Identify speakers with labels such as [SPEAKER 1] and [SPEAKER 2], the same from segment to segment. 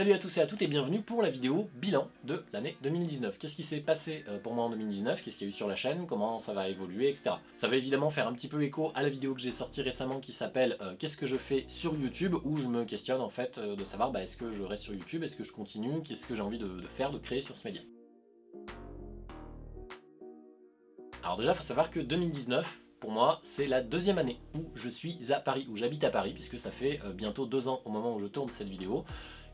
[SPEAKER 1] Salut à tous et à toutes et bienvenue pour la vidéo bilan de l'année 2019. Qu'est-ce qui s'est passé euh, pour moi en 2019 Qu'est-ce qu'il y a eu sur la chaîne? Comment ça va évoluer, etc. Ça va évidemment faire un petit peu écho à la vidéo que j'ai sortie récemment qui s'appelle euh, Qu'est-ce que je fais sur YouTube? Où je me questionne en fait euh, de savoir bah, est-ce que je reste sur YouTube, est-ce que je continue, qu'est-ce que j'ai envie de, de faire, de créer sur ce média? Alors déjà, il faut savoir que 2019, pour moi, c'est la deuxième année où je suis à Paris, où j'habite à Paris, puisque ça fait bientôt deux ans au moment où je tourne cette vidéo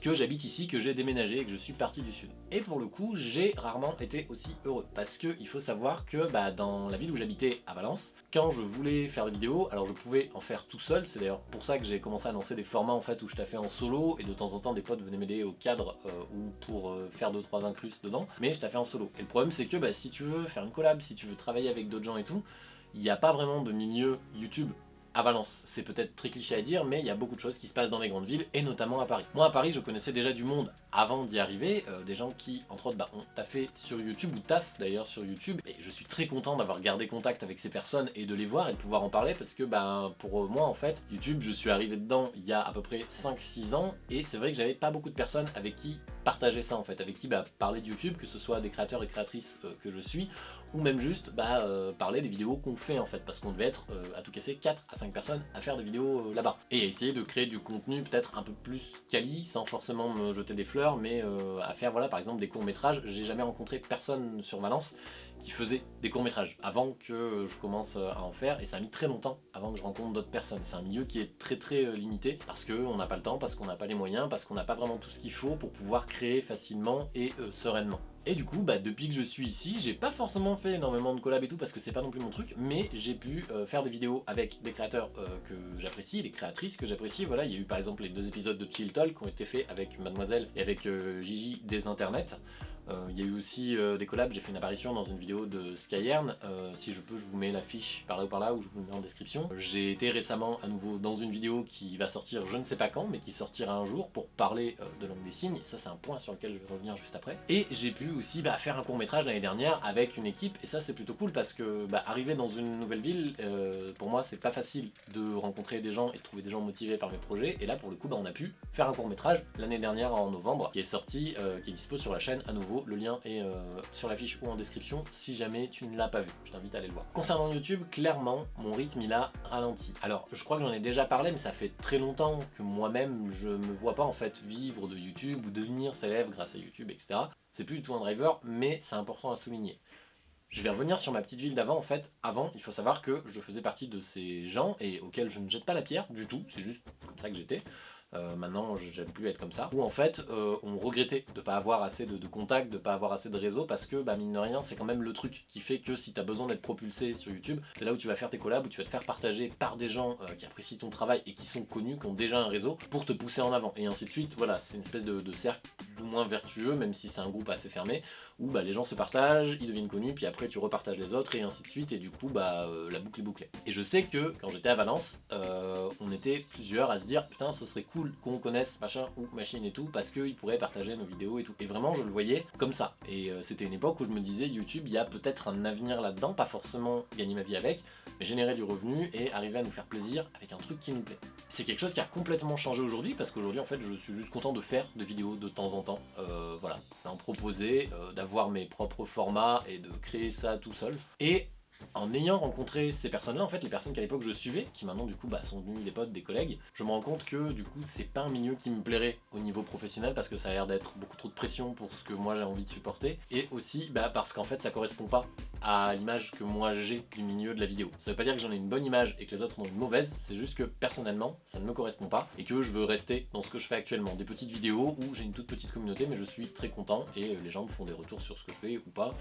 [SPEAKER 1] que j'habite ici, que j'ai déménagé et que je suis parti du sud. Et pour le coup, j'ai rarement été aussi heureux, parce qu'il faut savoir que bah, dans la ville où j'habitais, à Valence, quand je voulais faire des vidéos, alors je pouvais en faire tout seul, c'est d'ailleurs pour ça que j'ai commencé à lancer des formats en fait où je taffais en solo, et de temps en temps des potes venaient m'aider au cadre euh, ou pour euh, faire 2-3 incrustes dedans, mais je taffais en solo. Et le problème c'est que bah, si tu veux faire une collab, si tu veux travailler avec d'autres gens et tout, il n'y a pas vraiment de milieu YouTube à Valence. C'est peut-être très cliché à dire, mais il y a beaucoup de choses qui se passent dans les grandes villes, et notamment à Paris. Moi, à Paris, je connaissais déjà du monde avant d'y arriver, euh, des gens qui, entre autres, bah, ont taffé sur YouTube, ou taffent d'ailleurs sur YouTube, et je suis très content d'avoir gardé contact avec ces personnes et de les voir et de pouvoir en parler, parce que bah, pour moi, en fait, YouTube, je suis arrivé dedans il y a à peu près 5-6 ans, et c'est vrai que j'avais pas beaucoup de personnes avec qui partager ça, en fait, avec qui bah, parler de YouTube, que ce soit des créateurs et créatrices euh, que je suis, ou même juste euh, parler des vidéos qu'on fait en fait, parce qu'on devait être à tout casser 4 à 5 personnes à faire des vidéos là-bas. Et essayer de créer du contenu peut-être un peu plus quali, sans forcément me jeter des fleurs, mais euh, à faire voilà par exemple des courts-métrages. J'ai jamais rencontré personne sur Valence qui faisait des courts-métrages avant que je commence à en faire et ça a mis très longtemps avant que je rencontre d'autres personnes. C'est un milieu qui est très très euh, limité parce qu'on n'a pas le temps, parce qu'on n'a pas les moyens, parce qu'on n'a pas vraiment tout ce qu'il faut pour pouvoir créer facilement et euh, sereinement. Et du coup, bah, depuis que je suis ici, j'ai pas forcément fait énormément de collabs et tout parce que c'est pas non plus mon truc, mais j'ai pu faire des vidéos avec des créateurs que j'apprécie, des créatrices que j'apprécie. Voilà, il y a eu par exemple les deux épisodes de Chill Talk qui ont été faits avec Mademoiselle et avec Gigi des internets. Euh, il y a eu aussi euh, des collabs, j'ai fait une apparition dans une vidéo de Skyern, euh, si je peux je vous mets l'affiche par là ou par là ou je vous le mets en description. J'ai été récemment à nouveau dans une vidéo qui va sortir je ne sais pas quand mais qui sortira un jour pour parler de langue des signes, ça c'est un point sur lequel je vais revenir juste après. Et j'ai pu aussi bah, faire un court métrage l'année dernière avec une équipe. Et ça c'est plutôt cool parce que bah, arriver dans une nouvelle ville, pour moi c'est pas facile de rencontrer des gens et de trouver des gens motivés par mes projets. Et là pour le coup bah, on a pu faire un court métrage l'année dernière en novembre qui est sorti, qui est dispo sur la chaîne à nouveau le lien est euh, sur la fiche ou en description si jamais tu ne l'as pas vu. Je t'invite à aller le voir. Concernant YouTube, clairement, mon rythme il a ralenti. Alors, je crois que j'en ai déjà parlé, mais ça fait très longtemps que moi-même, je me vois pas en fait vivre de YouTube ou devenir célèbre grâce à YouTube, etc. C'est plus du tout un driver, mais c'est important à souligner. Je vais revenir sur ma petite ville d'avant, en fait, avant, il faut savoir que je faisais partie de ces gens, et auxquels je ne jette pas la pierre du tout, c'est juste comme ça que j'étais, euh, maintenant j'aime plus être comme ça, où en fait euh, on regrettait de pas avoir assez de, contacts, de pas avoir assez de réseau, parce que bah, mine de rien c'est quand même le truc qui fait que si tu as besoin d'être propulsé sur YouTube, c'est là où tu vas faire tes collabs, où tu vas te faire partager par des gens euh, qui apprécient ton travail et qui sont connus, qui ont déjà un réseau, pour te pousser en avant, et ainsi de suite, voilà, c'est une espèce de, cercle du moins vertueux, même si c'est un groupe assez fermé, où bah, les gens se partagent, ils deviennent connus, puis après tu repartages les autres, et ainsi de suite, et du coup bah, la boucle est bouclée. Et je sais que quand j'étais à Valence, on était plusieurs à se dire, putain ce serait cool qu'on connaisse machin ou machine et tout parce qu'ils pourraient partager nos vidéos et tout. Et vraiment je le voyais comme ça. Et euh, c'était une époque où je me disais YouTube il y a peut-être un avenir là-dedans, pas forcément gagner ma vie avec, mais générer du revenu et arriver à nous faire plaisir avec un truc qui nous plaît. C'est quelque chose qui a complètement changé aujourd'hui parce qu'aujourd'hui en fait je suis juste content de faire des vidéos de temps en temps. Euh, voilà, d'en proposer, euh, d'avoir mes propres formats et de créer ça tout seul. Et en ayant rencontré ces personnes-là, en fait, les personnes qu'à l'époque je suivais, qui maintenant du coup bah, sont devenues des potes, des collègues, je me rends compte que du coup c'est pas un milieu qui me plairait au niveau professionnel parce que ça a l'air d'être beaucoup trop de pression pour ce que moi j'ai envie de supporter, et aussi bah, parce qu'en fait ça correspond pas à l'image que moi j'ai du milieu de la vidéo. Ça veut pas dire que j'en ai une bonne image et que les autres ont une mauvaise, c'est juste que personnellement ça ne me correspond pas et que je veux rester dans ce que je fais actuellement. Des petites vidéos où j'ai une toute petite communauté mais je suis très content et les gens me font des retours sur ce que je fais ou pas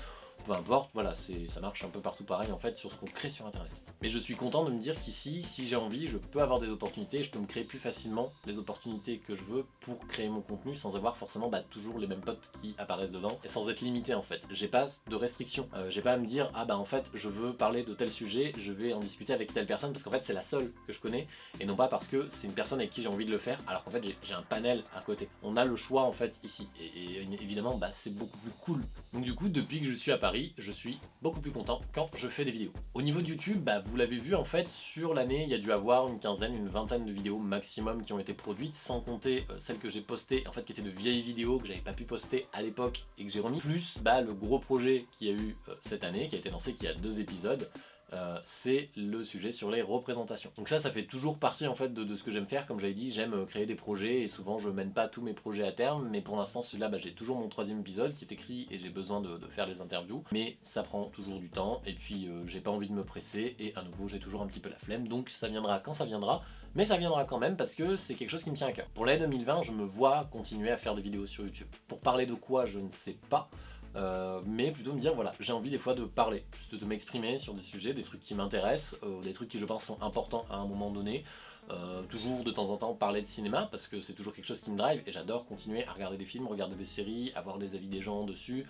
[SPEAKER 1] peu importe, voilà, ça marche un peu partout pareil en fait sur ce qu'on crée sur internet. Mais je suis content de me dire qu'ici, si j'ai envie, je peux avoir des opportunités, je peux me créer plus facilement les opportunités que je veux pour créer mon contenu sans avoir forcément bah, toujours les mêmes potes qui apparaissent dedans et sans être limité en fait. J'ai pas de restrictions, euh, j'ai pas à me dire ah bah en fait je veux parler de tel sujet, je vais en discuter avec telle personne parce qu'en fait c'est la seule que je connais et non pas parce que c'est une personne avec qui j'ai envie de le faire alors qu'en fait j'ai un panel à côté. On a le choix en fait ici et, et évidemment bah, c'est beaucoup plus cool. Donc du coup depuis que je suis à Paris Je suis beaucoup plus content quand je fais des vidéos. Au niveau de YouTube, bah, vous l'avez vu en fait, sur l'année, il y a dû avoir une quinzaine, une vingtaine de vidéos maximum qui ont été produites, sans compter euh, celles que j'ai postées, en fait qui étaient de vieilles vidéos que j'avais pas pu poster à l'époque et que j'ai remis, plus bah, le gros projet qu'il y a eu euh, cette année, qui a été lancé, qui a deux épisodes, euh, c'est le sujet sur les représentations. Donc ça, ça fait toujours partie en fait de, ce que j'aime faire. Comme j'avais dit, j'aime euh, créer des projets et souvent je mène pas tous mes projets à terme. Mais pour l'instant, celui-là, bah, j'ai toujours mon troisième épisode qui est écrit et j'ai besoin de, faire des interviews. Mais ça prend toujours du temps et puis euh, j'ai pas envie de me presser et à nouveau, j'ai toujours un petit peu la flemme. Donc ça viendra quand ça viendra. Mais ça viendra quand même parce que c'est quelque chose qui me tient à cœur. Pour l'année 2020, je me vois continuer à faire des vidéos sur YouTube. Pour parler de quoi, je ne sais pas. Euh, mais plutôt me dire voilà j'ai envie des fois de parler, juste de m'exprimer sur des sujets, des trucs qui m'intéressent, euh, des trucs qui je pense sont importants à un moment donné, euh, toujours de temps en temps parler de cinéma parce que c'est toujours quelque chose qui me drive et j'adore continuer à regarder des films, regarder des séries, avoir des avis des gens dessus,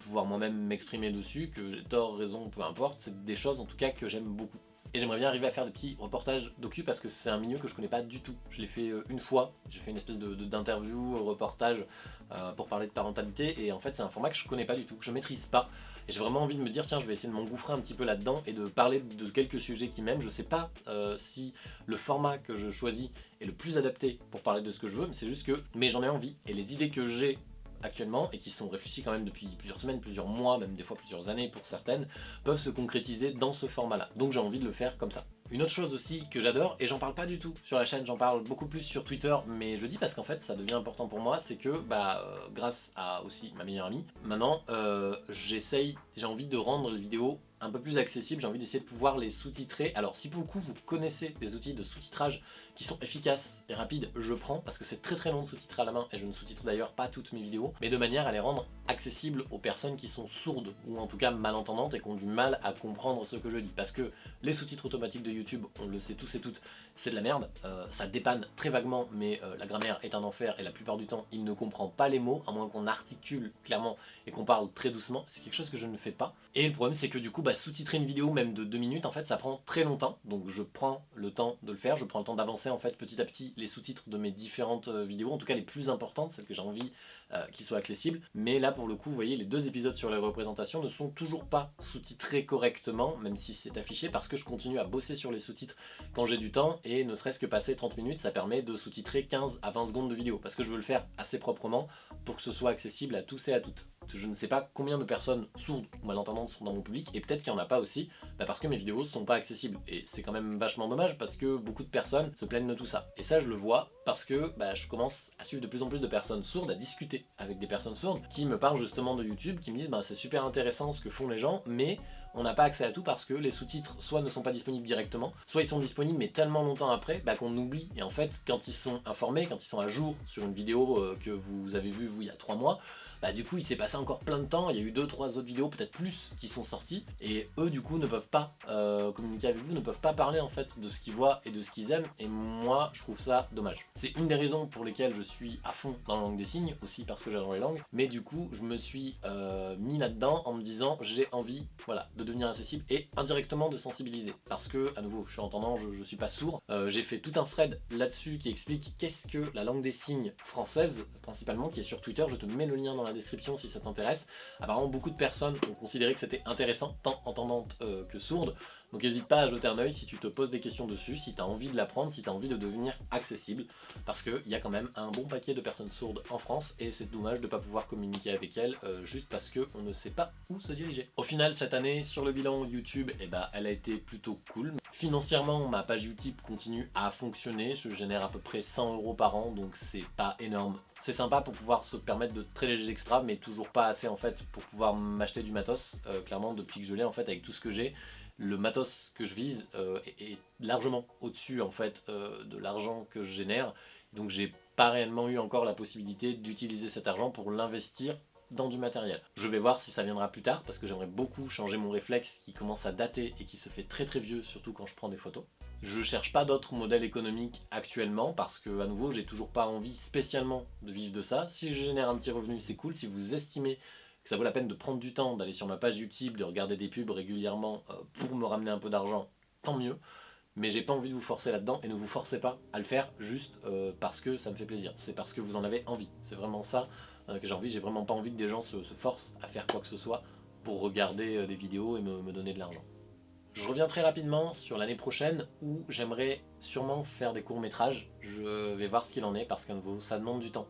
[SPEAKER 1] pouvoir moi-même m'exprimer dessus, que j'ai tort, raison, peu importe, c'est des choses en tout cas que j'aime beaucoup. Et j'aimerais bien arriver à faire des petits reportages docu parce que c'est un milieu que je connais pas du tout. Je l'ai fait une fois, j'ai fait une espèce d'interview, de, reportage euh, pour parler de parentalité. Et en fait c'est un format que je connais pas du tout, que je maîtrise pas. Et j'ai vraiment envie de me dire tiens je vais essayer de m'engouffrer un petit peu là-dedans et de parler de quelques sujets qui m'aiment, je sais pas euh, si le format que je choisis est le plus adapté pour parler de ce que je veux mais c'est juste que mais j'en ai envie. Et les idées que j'ai actuellement et qui sont réfléchies quand même depuis plusieurs semaines, plusieurs mois, même des fois plusieurs années pour certaines, peuvent se concrétiser dans ce format-là. Donc j'ai envie de le faire comme ça. Une autre chose aussi que j'adore, et j'en parle pas du tout sur la chaîne, j'en parle beaucoup plus sur Twitter, mais je le dis parce qu'en fait ça devient important pour moi, c'est que bah euh, grâce à aussi ma meilleure amie, maintenant euh, j'essaye, j'ai envie de rendre les vidéos un peu plus accessibles, j'ai envie d'essayer de pouvoir les sous-titrer. Alors si pour le coup vous connaissez des outils de sous-titrage qui sont efficaces et rapides, je prends parce que c'est très très long de sous-titrer à la main et je ne sous-titre d'ailleurs pas toutes mes vidéos, mais de manière à les rendre accessibles aux personnes qui sont sourdes ou en tout cas malentendantes et qui ont du mal à comprendre ce que je dis. Parce que les sous-titres automatiques de YouTube, on le sait tous et toutes, c'est de la merde, euh, ça dépanne très vaguement, mais euh, la grammaire est un enfer et la plupart du temps il ne comprend pas les mots, à moins qu'on articule clairement et qu'on parle très doucement, c'est quelque chose que je ne fais pas. Et le problème c'est que du coup, bah, sous-titrer une vidéo même de 2 minutes, en fait ça prend très longtemps, donc je prends le temps de le faire, je prends le temps d'avancer en fait petit à petit les sous-titres de mes différentes euh, vidéos, en tout cas les plus importantes, celles que j'ai envie euh, qu'ils soient accessibles. Mais là pour le coup, vous voyez, les deux épisodes sur les représentations ne sont toujours pas sous-titrés correctement, même si c'est affiché, parce que je continue à bosser sur les sous-titres quand j'ai du temps, et ne serait-ce que passer 30 minutes, ça permet de sous-titrer 15 à 20 secondes de vidéo, parce que je veux le faire assez proprement pour que ce soit accessible à tous et à toutes je ne sais pas combien de personnes sourdes ou malentendantes sont dans mon public, et peut-être qu'il n'y en a pas aussi, bah parce que mes vidéos ne sont pas accessibles. Et c'est quand même vachement dommage parce que beaucoup de personnes se plaignent de tout ça. Et ça je le vois parce que bah, je commence à suivre de plus en plus de personnes sourdes, à discuter avec des personnes sourdes, qui me parlent justement de YouTube, qui me disent bah, c'est super intéressant ce que font les gens, mais on n'a pas accès à tout parce que les sous-titres soit ne sont pas disponibles directement, soit ils sont disponibles mais tellement longtemps après bah, qu'on oublie. Et en fait, quand ils sont informés, quand ils sont à jour sur une vidéo euh, que vous avez vue vous il y a 3 mois, bah du coup il s'est passé encore plein de temps, il y a eu 2-3 autres vidéos, peut-être plus, qui sont sorties, et eux du coup ne peuvent pas euh, communiquer avec vous, ne peuvent pas parler en fait de ce qu'ils voient et de ce qu'ils aiment, et moi je trouve ça dommage. C'est une des raisons pour lesquelles je suis à fond dans la langue des signes, aussi parce que j'adore les langues, mais du coup je me suis euh, mis là-dedans en me disant j'ai envie voilà, de devenir accessible et indirectement de sensibiliser, parce que à nouveau je suis entendant, je, suis pas sourd, euh, j'ai fait tout un thread là-dessus qui explique qu'est-ce que la langue des signes française, principalement, qui est sur Twitter, je te mets le lien dans la description si ça t'intéresse. Apparemment beaucoup de personnes ont considéré que c'était intéressant, tant entendante euh, que sourde. Donc n'hésite pas à jeter un oeil si tu te poses des questions dessus, si tu as envie de l'apprendre, si tu as envie de devenir accessible. Parce qu'il y a quand même un bon paquet de personnes sourdes en France et c'est dommage de ne pas pouvoir communiquer avec elles euh, juste parce qu'on ne sait pas où se diriger. Au final cette année sur le bilan YouTube, eh ben, elle a été plutôt cool. Financièrement ma page YouTube continue à fonctionner, je génère à peu près 100 euros par an donc c'est pas énorme c'est sympa pour pouvoir se permettre de très légers extras, mais toujours pas assez en fait pour pouvoir m'acheter du matos. Euh, clairement, depuis que je l'ai en fait, avec tout ce que j'ai, le matos que je vise euh, est, largement au-dessus en fait euh, de l'argent que je génère. Donc j'ai pas réellement eu encore la possibilité d'utiliser cet argent pour l'investir dans du matériel. Je vais voir si ça viendra plus tard parce que j'aimerais beaucoup changer mon réflexe qui commence à dater et qui se fait très très vieux surtout quand je prends des photos. Je cherche pas d'autres modèles économiques actuellement parce que à nouveau j'ai toujours pas envie spécialement de vivre de ça. Si je génère un petit revenu c'est cool, si vous estimez ça vaut la peine de prendre du temps, d'aller sur ma page YouTube, de regarder des pubs régulièrement euh, pour me ramener un peu d'argent, tant mieux mais j'ai pas envie de vous forcer là-dedans et ne vous forcez pas à le faire juste euh, parce que ça me fait plaisir. C'est parce que vous en avez envie. C'est vraiment ça euh, que j'ai envie. J'ai vraiment pas envie que des gens se, se, forcent à faire quoi que ce soit pour regarder des vidéos et me, me donner de l'argent. Je reviens très rapidement sur l'année prochaine où j'aimerais sûrement faire des courts-métrages. Je vais voir ce qu'il en est parce que ça demande du temps.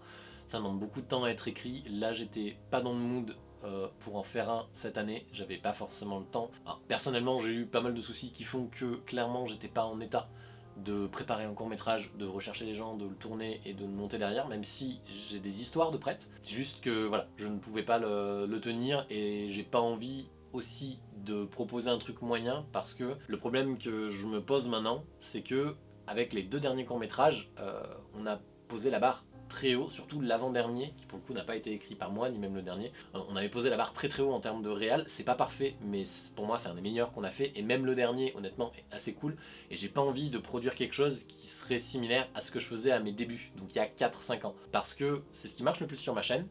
[SPEAKER 1] Ça demande beaucoup de temps à être écrit. Là, j'étais pas dans le mood euh, pour en faire un cette année, j'avais pas forcément le temps. personnellement, j'ai eu pas mal de soucis qui font que clairement, j'étais pas en état de préparer un court métrage, de rechercher les gens, de le tourner et de le monter derrière, même si j'ai des histoires de prêtes. Juste que voilà, je ne pouvais pas le tenir et j'ai pas envie aussi de proposer un truc moyen parce que le problème que je me pose maintenant, c'est que avec les deux derniers courts-métrages, euh, on a posé la barre très haut, surtout l'avant-dernier, qui pour le coup n'a pas été écrit par moi, ni même le dernier. Euh, on avait posé la barre très très haut en termes de réel, c'est pas parfait, mais pour moi c'est un des meilleurs qu'on a fait, et même le dernier, honnêtement, est assez cool, et j'ai pas envie de produire quelque chose qui serait similaire à ce que je faisais à mes débuts, donc il y a 4-5 ans, parce que c'est ce qui marche le plus sur ma chaîne,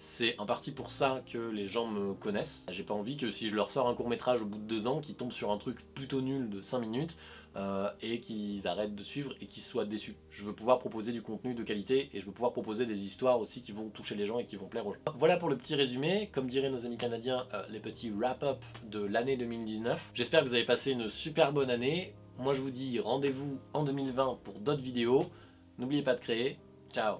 [SPEAKER 1] c'est en partie pour ça que les gens me connaissent. J'ai pas envie que si je leur sors un court métrage au bout de deux ans, qu'ils tombent sur un truc plutôt nul de 5 minutes euh, et qu'ils arrêtent de suivre et qu'ils soient déçus. Je veux pouvoir proposer du contenu de qualité et je veux pouvoir proposer des histoires aussi qui vont toucher les gens et qui vont plaire aux gens. Voilà pour le petit résumé, comme diraient nos amis canadiens, euh, les petits wrap-up de l'année 2019. J'espère que vous avez passé une super bonne année. Moi je vous dis rendez-vous en 2020 pour d'autres vidéos. N'oubliez pas de créer. Ciao